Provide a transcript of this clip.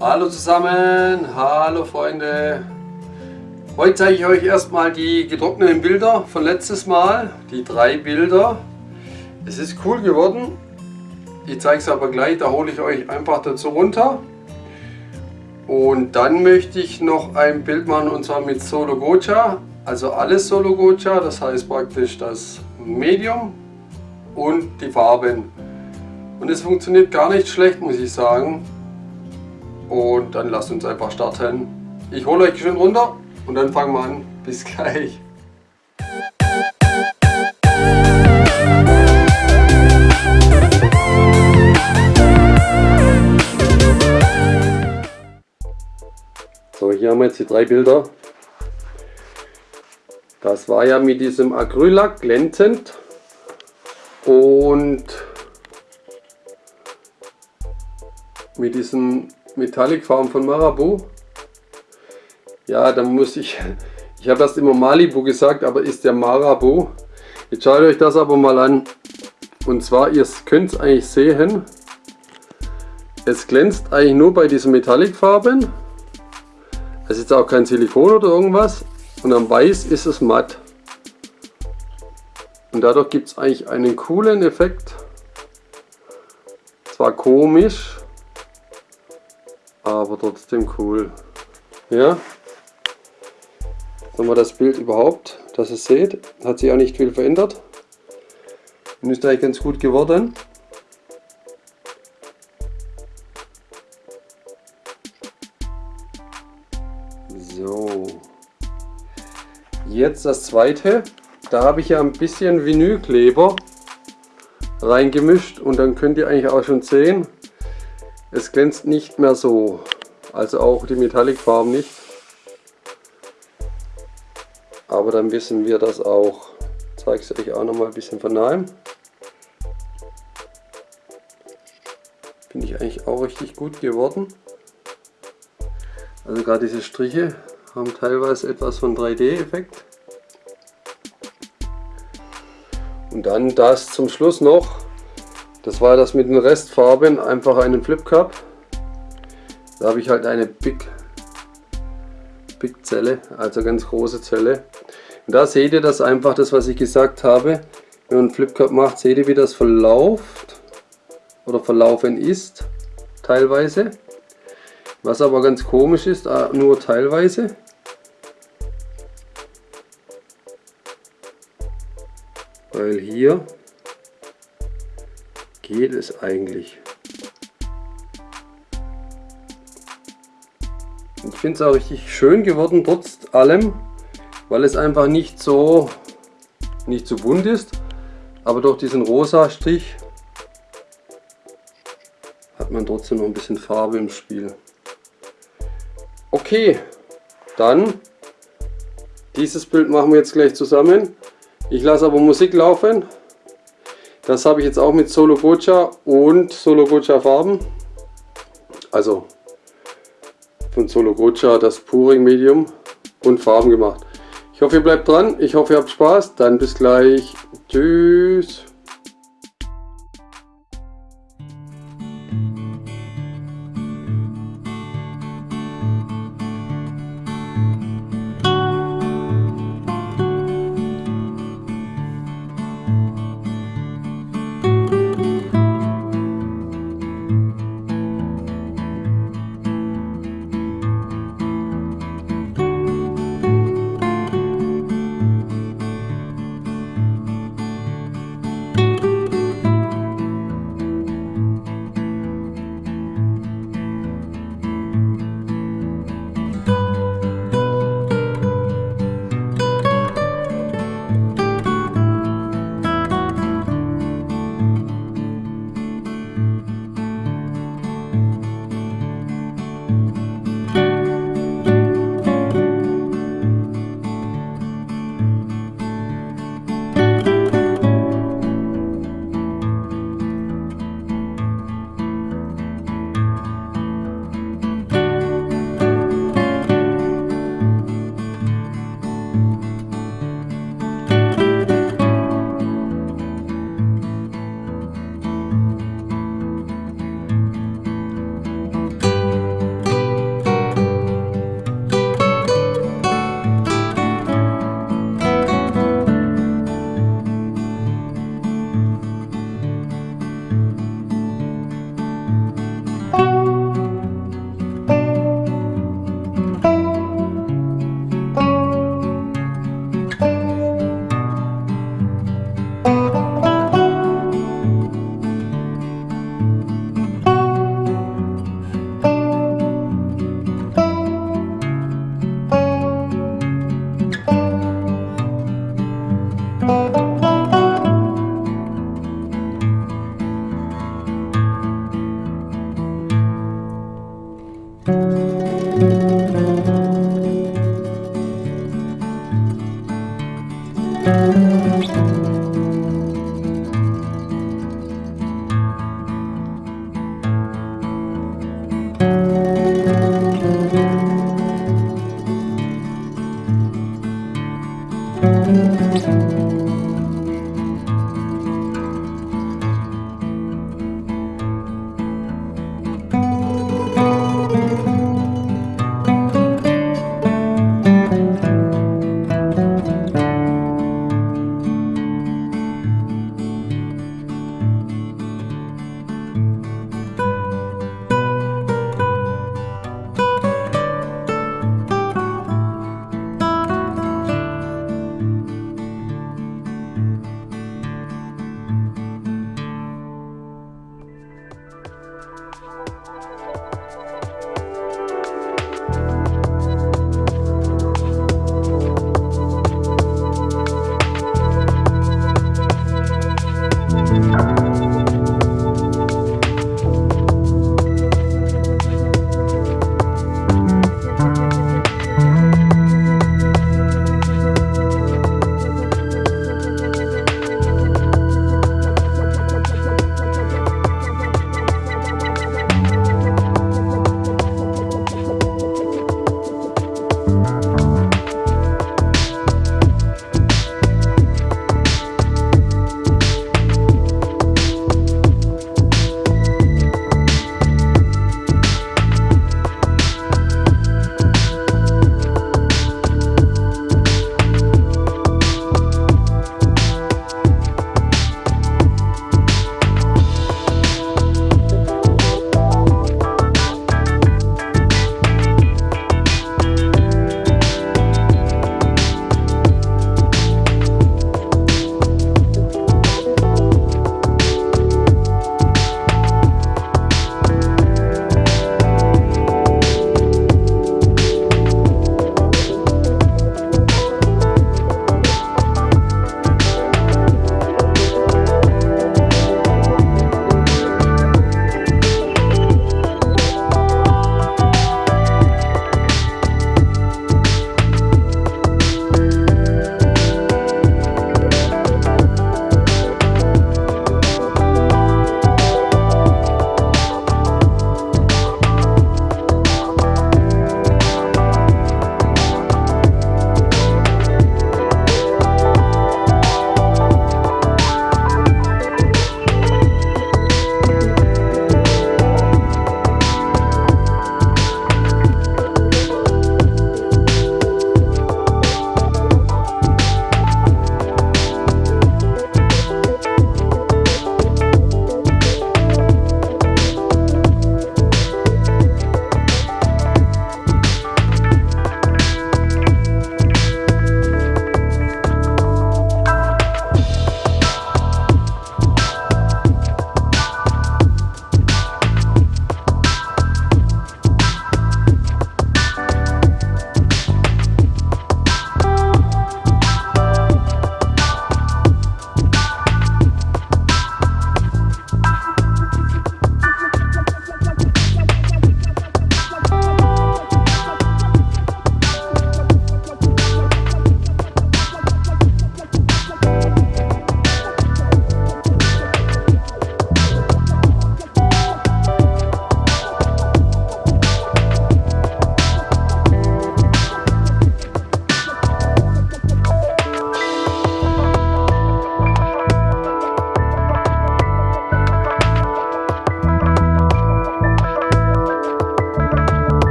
Hallo zusammen, hallo Freunde. Heute zeige ich euch erstmal die getrockneten Bilder von letztes Mal, die drei Bilder. Es ist cool geworden. Ich zeige es aber gleich, da hole ich euch einfach dazu runter. Und dann möchte ich noch ein Bild machen und zwar mit Solo Gocha, also alles Solo Gocha, das heißt praktisch das Medium und die Farben. Und es funktioniert gar nicht schlecht, muss ich sagen. Und dann lasst uns einfach starten. Ich hole euch schön runter und dann fangen wir an. Bis gleich. So, hier haben wir jetzt die drei Bilder. Das war ja mit diesem Acrylack glänzend und mit diesem Metallic Farm von Marabu. Ja, dann muss ich, ich habe erst immer Malibu gesagt, aber ist der Marabu. Jetzt schaut euch das aber mal an. Und zwar, ihr könnt es eigentlich sehen, es glänzt eigentlich nur bei diesen Metallic Farben. Es ist auch kein Silikon oder irgendwas. Und am Weiß ist es matt. Und dadurch gibt es eigentlich einen coolen Effekt. Zwar komisch, aber trotzdem cool. Ja, haben wir das Bild überhaupt, dass ihr seht, hat sich auch nicht viel verändert. Und ist eigentlich ganz gut geworden. So, jetzt das zweite. Da habe ich ja ein bisschen Vinylkleber reingemischt und dann könnt ihr eigentlich auch schon sehen, es glänzt nicht mehr so, also auch die Metallic-Farben nicht. Aber dann wissen wir das auch. Ich zeige es euch auch noch mal ein bisschen von nahem. Finde ich eigentlich auch richtig gut geworden. Also gerade diese Striche haben teilweise etwas von 3D-Effekt. Und dann das zum Schluss noch das war das mit den Restfarben, einfach einen Flip Cup. Da habe ich halt eine Big, Big Zelle, also ganz große Zelle. Und da seht ihr das einfach, das was ich gesagt habe. Wenn man einen Flip Cup macht, seht ihr wie das verläuft oder verlaufen ist, teilweise. Was aber ganz komisch ist, ah, nur teilweise. Weil hier geht es eigentlich? Ich finde es auch richtig schön geworden, trotz allem, weil es einfach nicht so, nicht so bunt ist, aber durch diesen rosa Strich hat man trotzdem noch ein bisschen Farbe im Spiel. Okay, dann dieses Bild machen wir jetzt gleich zusammen. Ich lasse aber Musik laufen das habe ich jetzt auch mit Solo Gocha und Solo Gocha Farben. Also von Solo Gocha das Puring Medium und Farben gemacht. Ich hoffe ihr bleibt dran, ich hoffe ihr habt Spaß, dann bis gleich. Tschüss.